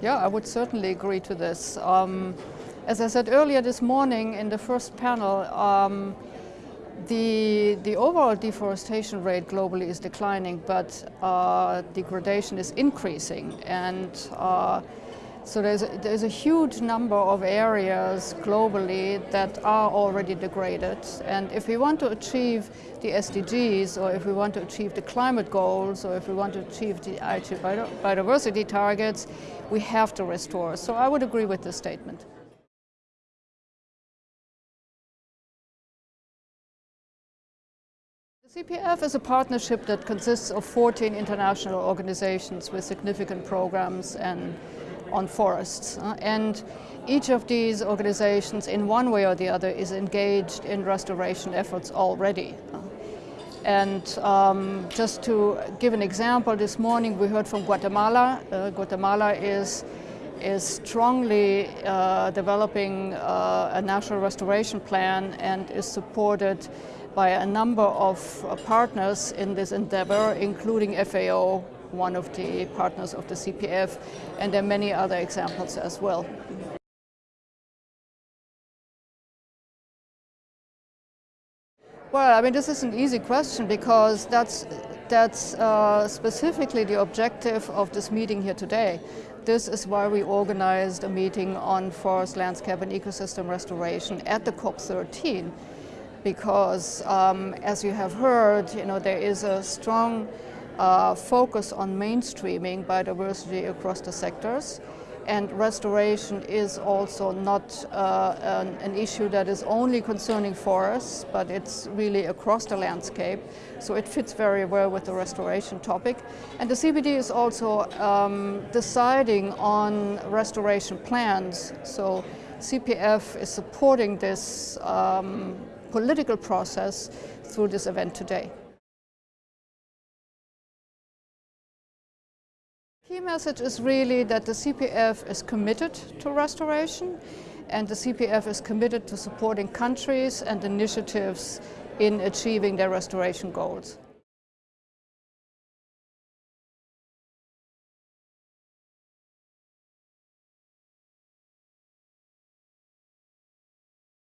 Yeah, I would certainly agree to this. Um, as I said earlier this morning in the first panel, um, the, the overall deforestation rate globally is declining, but uh, degradation is increasing. And uh, so there's a, there's a huge number of areas globally that are already degraded. And if we want to achieve the SDGs, or if we want to achieve the climate goals, or if we want to achieve the biodiversity targets, we have to restore. So I would agree with this statement. The CPF is a partnership that consists of 14 international organizations with significant programs and on forests. Uh, and each of these organizations in one way or the other is engaged in restoration efforts already. And um, just to give an example, this morning we heard from Guatemala. Uh, Guatemala is, is strongly uh, developing uh, a national restoration plan and is supported by a number of uh, partners in this endeavor, including FAO, one of the partners of the CPF, and there are many other examples as well. Well, I mean, this is an easy question because that's, that's uh, specifically the objective of this meeting here today. This is why we organized a meeting on forest landscape and ecosystem restoration at the COP13 because um, as you have heard, you know, there is a strong uh, focus on mainstreaming biodiversity across the sectors. And restoration is also not uh, an, an, issue that is only concerning forests, but it's really across the landscape. So it fits very well with the restoration topic. And the CBD is also um, deciding on restoration plans. So CPF is supporting this um, political process through this event today. Key message is really that the CPF is committed to restoration and the CPF is committed to supporting countries and initiatives in achieving their restoration goals.